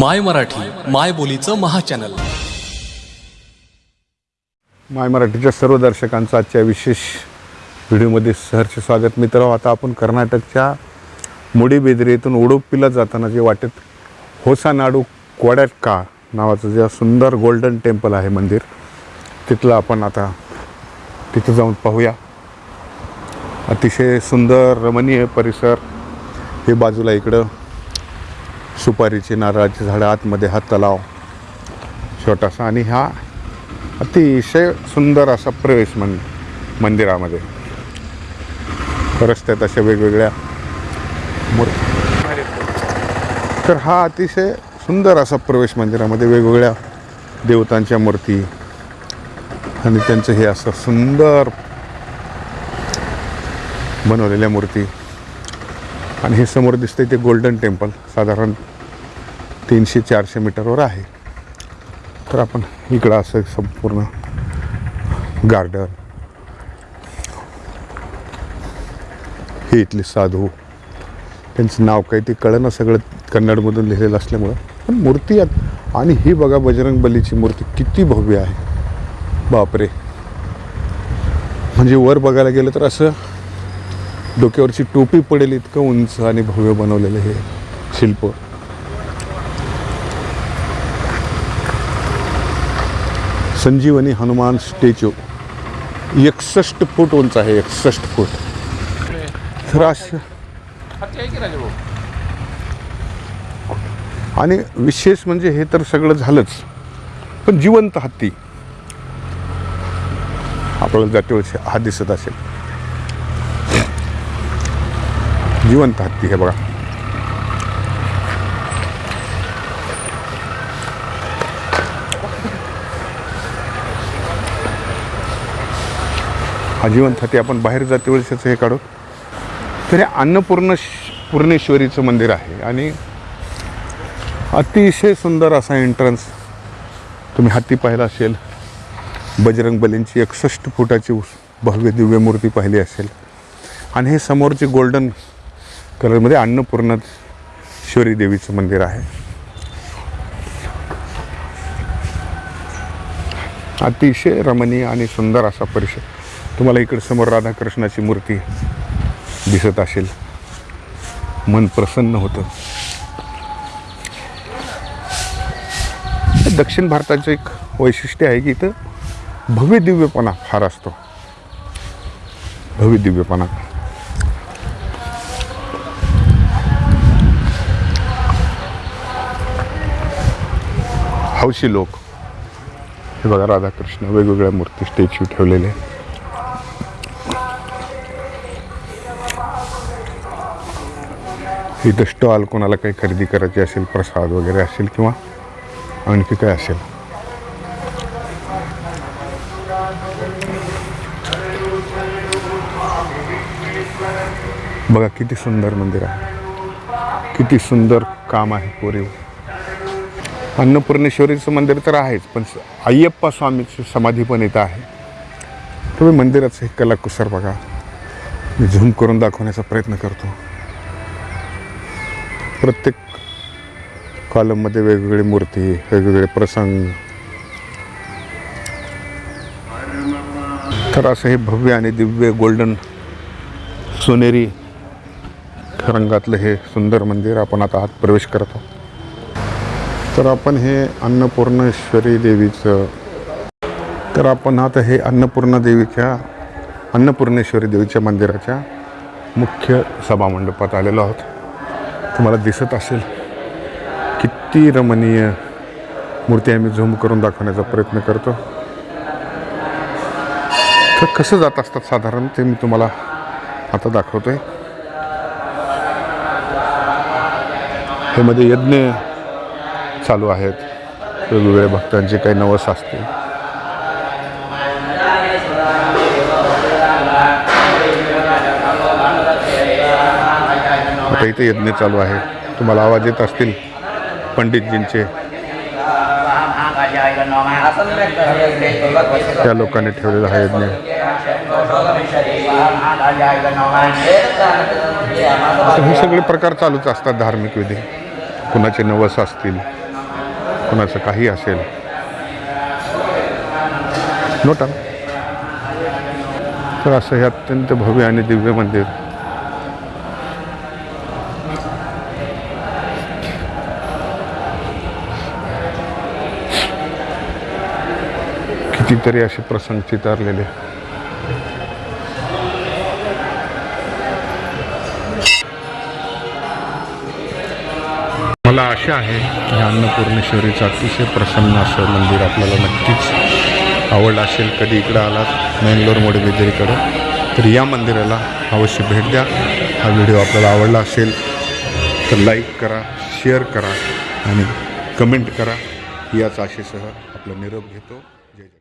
माय मराठी माय बोलीचं महाचॅनल. माय मराठीच्या सर्व दर्शकांचं आजच्या विशेष व्हिडिओमध्ये सहर्ष स्वागत. मित्र हो, आता आपण कर्नाटकच्या मुडीबेदरी येथून उडुपीला जाताना जे वाटेत होसानाडू कोड्याटका नावाचं जे सुंदर गोल्डन टेम्पल आहे मंदिर तिथलं आपण आता तिथं जाऊन पाहूया. अतिशय सुंदर रमणीय परिसर हे बाजूला इकडं सुपारीची नारळाची झाडं आतमध्ये हा तलाव छोटासा आणि हा अतिशय सुंदर असा प्रवेश मन मंदिरामध्ये. रस्त्यात अशा वेगवेगळ्या मूर्ती तर हा अतिशय सुंदर असा प्रवेश मंदिरामध्ये वेगवेगळ्या देवतांच्या मूर्ती आणि त्यांचं हे असं सुंदर बनवलेल्या मूर्ती. आणि हे समोर दिसतंय ते गोल्डन टेम्पल साधारण तीनशे चारशे मीटरवर आहे. तर आपण इकडं असं संपूर्ण गार्डन. हे इथले साधू. त्यांचं नाव काही ते कळलं सगळं कन्नडमधून लिहिलेलं असल्यामुळं. पण मूर्ती आहेत आणि ही बघा बजरंग बलीची मूर्ती किती भव्य आहे. बापरे. म्हणजे वर बघायला गेलं तर असं डोक्यावरची टोपी पडेल इतकं उंच आणि भव्य बनवलेलं हे शिल्प. संजीवनी हनुमान स्टॅच्यू. एकसष्ट फूट उंच आहे एकसष्ट फूट. तर आणि विशेष म्हणजे हे तर सगळं झालंच. पण जिवंत हत्ती. आपल्याला जातीवर हा दिसत असेल. जिवंत हत्ती हे बघा. हा जिवंत आपण बाहेर जातीवरच्याचं हे काढू. तर हे अन्नपूर्ण पूर्णेश्वरीचं मंदिर आहे. आणि अतिशय सुंदर असा एंट्रन्स तुम्ही हत्ती पाहिला असेल. बजरंग बलींची एकसष्ट फुटाची भव्य दिव्य मूर्ती पाहिली असेल. आणि हे समोरचे गोल्डन कलरमध्ये अन्नपूर्णेश्वरी देवीचं मंदिर आहे. अतिशय रमणीय आणि सुंदर असा परिसर. तुम्हाला इकडे समोर राधाकृष्णाची मूर्ती दिसत असेल. मन प्रसन्न होतं. दक्षिण भारताचं एक वैशिष्ट्य आहे की इथं भव्य दिव्यपणा फार असतो. भव्य दिव्यपणा. हौशी लोक. हे बघा राधाकृष्ण वेगवेगळ्या मूर्ती स्टॅच्यू ठेवलेले. इथं स्टॉल कोणाला काही खरेदी करायची असेल प्रसाद वगैरे असेल किंवा आणखी काय असेल? बघा किती सुंदर मंदिर आहे. किती सुंदर काम आहे कोरीव. अन्नपूर्णेश्वरीचं मंदिर तर आहेच पण अय्यप्पा स्वामीची समाधी पण इथं आहे. तुम्ही मंदिराचं हे कलाकुसर बघा. मी झूम करून दाखवण्याचा प्रयत्न करतो. प्रत्येक कॉलममध्ये वेगवेगळी मूर्ती वेगवेगळे प्रसंग. तर असं हे भव्य आणि दिव्य गोल्डन सोनेरी रंगातलं हे सुंदर मंदिर आपण आता आत प्रवेश करतो तर आपण हे अन्नपूर्णेश्वरी देवीचं तर आपण आता हे अन्नपूर्णा देवीच्या अन्नपूर्णेश्वरी देवीच्या मंदिराच्या मुख्य सभामंडपात आलेलो आहोत. तुम्हाला दिसत असेल. किती रमणीय मूर्ती आम्ही झूम करून दाखवण्याचा प्रयत्न करतो. तर कसं जात असतात साधारण ते मी तुम्हाला आता दाखवतोय. हे मध्ये यज्ञ चालू आहेत. वेगवेगळ्या भक्तांचे काही नवस असते आता इथे यज्ञ चालू आहे. तुम्हाला आवाज येत असतील पंडितजींचे. त्या लोकांनी ठेवलेला हा यज्ञ. हे सगळे प्रकार चालूच असतात धार्मिक विधी. कुणाचे नवस असतील कुणाचं काही असेल. नोटा. तर असं हे अत्यंत भव्य आणि दिव्य मंदिर. कितीतरी असे प्रसंग चितारलेले मला आशा आहे की अन्नपूर्णेश्वरीचं अतिशय प्रसन्न असं मंदिर आपल्याला नक्कीच आवडलं असेल. कधी इकडं आलात मेंगलोरमुळे विदरीकडं तर या मंदिराला अवश्य भेट द्या. हा व्हिडिओ आपल्याला आवडला असेल तर लाईक करा शेअर करा आणि कमेंट करा. याच आशेसह आपला निरोप घेतो. जय जय